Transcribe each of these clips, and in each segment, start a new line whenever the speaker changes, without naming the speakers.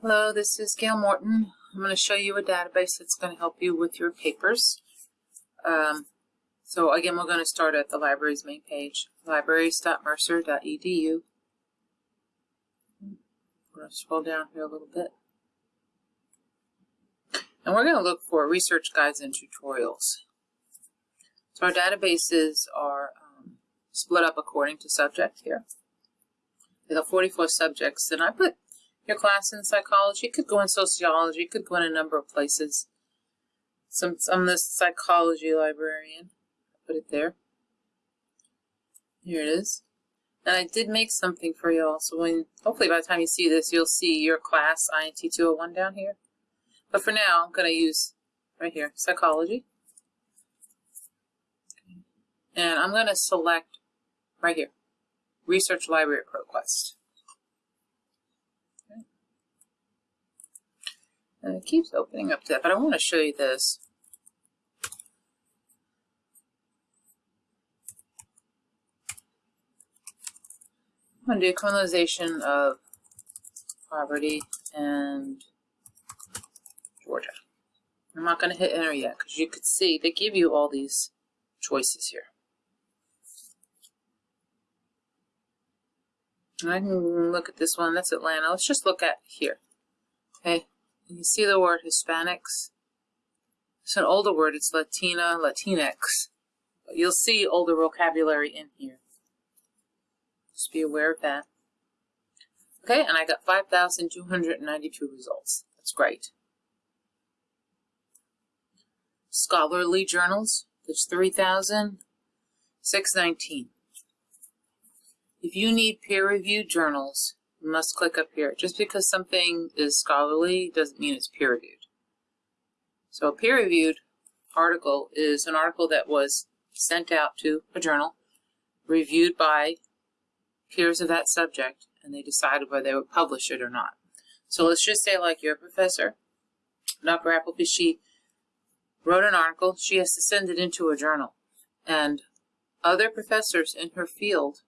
Hello, this is Gail Morton. I'm going to show you a database that's going to help you with your papers. Um, so again, we're going to start at the library's main page, libraries.mercer.edu. I'm going to scroll down here a little bit. And we're going to look for research guides and tutorials. So our databases are um, split up according to subject here. We have 44 subjects, and I put your class in psychology. It could go in sociology. It could go in a number of places. Some, I'm the psychology librarian. Put it there. Here it is. And I did make something for you all. So when, hopefully by the time you see this, you'll see your class INT 201 down here. But for now, I'm going to use right here, psychology. And I'm going to select right here, Research Library ProQuest. And it keeps opening up to that, but I want to show you this. I'm going to do criminalization of poverty and Georgia. I'm not going to hit enter yet because you could see they give you all these choices here. And I can look at this one. That's Atlanta. Let's just look at here. Okay. You see the word Hispanics? It's an older word. It's Latina, Latinx. You'll see older vocabulary in here. Just be aware of that. Okay, and I got 5,292 results. That's great. Scholarly journals, there's 3,619. If you need peer-reviewed journals, must click up here. Just because something is scholarly doesn't mean it's peer-reviewed. So a peer-reviewed article is an article that was sent out to a journal, reviewed by peers of that subject, and they decided whether they would publish it or not. So let's just say like your professor, Dr. Appleby, she wrote an article, she has to send it into a journal. And other professors in her field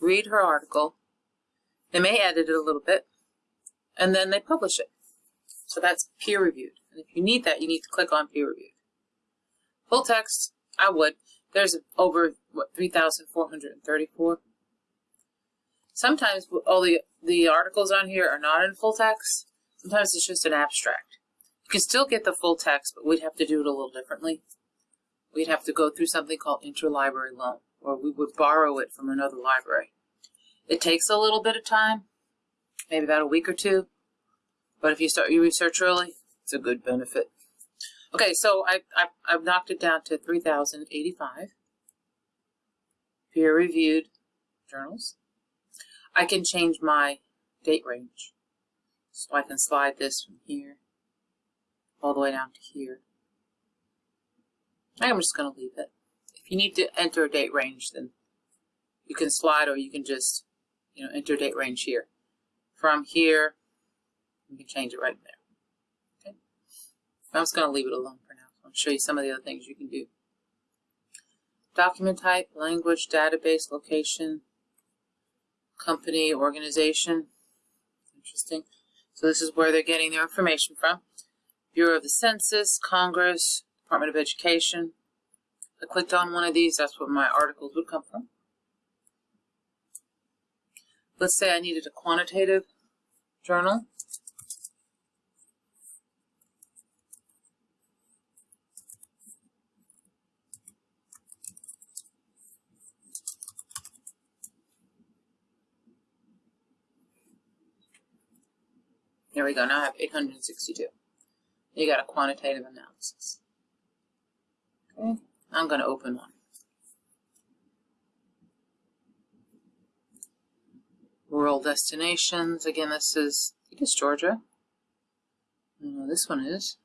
read her article, they may edit it a little bit, and then they publish it. So that's peer reviewed. And if you need that, you need to click on peer reviewed. Full text, I would. There's over, what, 3,434? Sometimes all the, the articles on here are not in full text. Sometimes it's just an abstract. You can still get the full text, but we'd have to do it a little differently. We'd have to go through something called interlibrary loan, or we would borrow it from another library. It takes a little bit of time, maybe about a week or two, but if you start your research early, it's a good benefit. Okay, so I, I, I've knocked it down to 3,085 peer-reviewed journals. I can change my date range. So I can slide this from here all the way down to here. I'm just going to leave it. If you need to enter a date range, then you can slide or you can just, you know, enter date range here. From here, you can change it right there. Okay. I'm just going to leave it alone for now. I'll show you some of the other things you can do. Document type, language, database, location, company, organization. Interesting. So this is where they're getting their information from. Bureau of the Census, Congress, Department of Education. I clicked on one of these, that's where my articles would come from. Let's say I needed a quantitative journal. There we go, now I have 862. You got a quantitative analysis. Okay, I'm going to open one. Rural destinations, again this is, I think it's Georgia. This one is.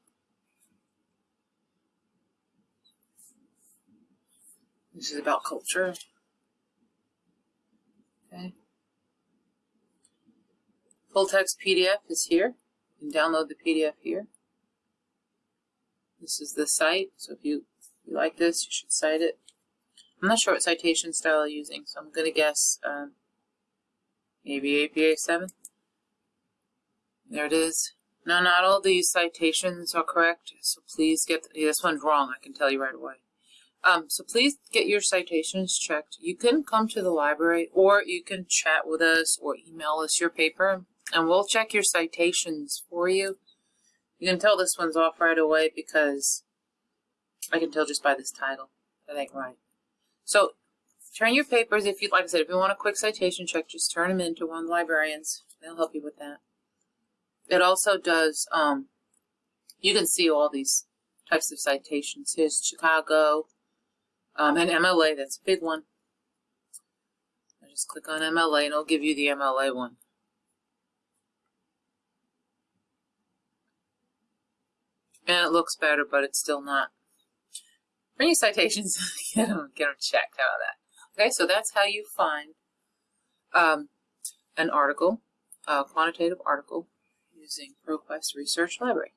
This is about culture. Okay. Full text PDF is here. You can download the PDF here. This is the site, so if you, if you like this, you should cite it. I'm not sure what citation style I'm using, so I'm going to guess um, maybe APA 7. There it is. Now, not all these citations are correct, so please get, yeah, this one's wrong, I can tell you right away. Um, so please get your citations checked. You can come to the library, or you can chat with us, or email us your paper, and we'll check your citations for you. You can tell this one's off right away because I can tell just by this title. That ain't right. So turn your papers if you'd like I said, if you want a quick citation check, just turn them into one of the librarians. They'll help you with that. It also does, um, you can see all these types of citations. Here's Chicago, um, and MLA, that's a big one. I just click on MLA and it'll give you the MLA one. And it looks better, but it's still not. Bring your citations, get them, get them checked. How about that? Okay, so that's how you find um, an article, a quantitative article, using ProQuest Research Library.